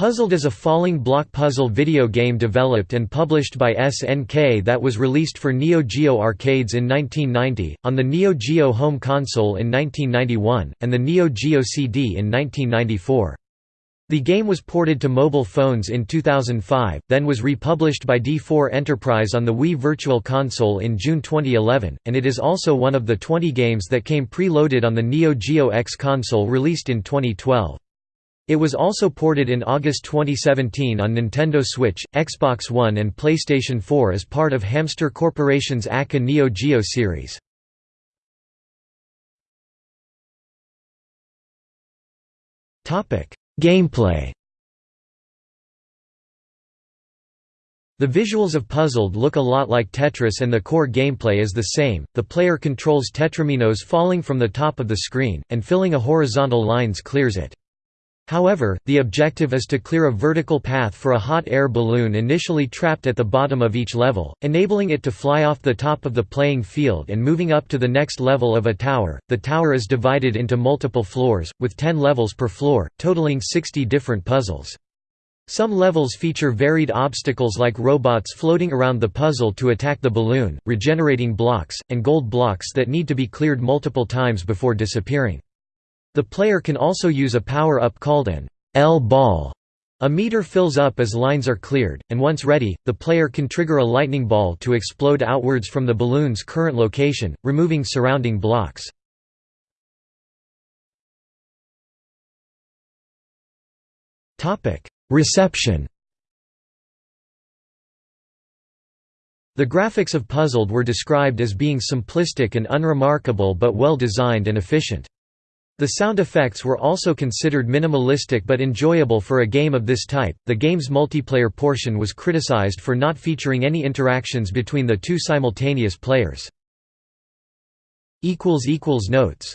Puzzled is a falling block puzzle video game developed and published by SNK that was released for Neo Geo arcades in 1990, on the Neo Geo home console in 1991, and the Neo Geo CD in 1994. The game was ported to mobile phones in 2005, then was republished by D4 Enterprise on the Wii Virtual Console in June 2011, and it is also one of the 20 games that came pre-loaded on the Neo Geo X console released in 2012. It was also ported in August 2017 on Nintendo Switch, Xbox One and PlayStation 4 as part of Hamster Corporation's ACA Neo Geo series. Gameplay The visuals of Puzzled look a lot like Tetris and the core gameplay is the same, the player controls tetrominos falling from the top of the screen, and filling a horizontal lines clears it. However, the objective is to clear a vertical path for a hot air balloon initially trapped at the bottom of each level, enabling it to fly off the top of the playing field and moving up to the next level of a tower. The tower is divided into multiple floors, with 10 levels per floor, totaling 60 different puzzles. Some levels feature varied obstacles like robots floating around the puzzle to attack the balloon, regenerating blocks, and gold blocks that need to be cleared multiple times before disappearing. The player can also use a power-up called an L-ball. A meter fills up as lines are cleared, and once ready, the player can trigger a lightning ball to explode outwards from the balloon's current location, removing surrounding blocks. Reception The graphics of Puzzled were described as being simplistic and unremarkable but well designed and efficient. The sound effects were also considered minimalistic but enjoyable for a game of this type. The game's multiplayer portion was criticized for not featuring any interactions between the two simultaneous players. Notes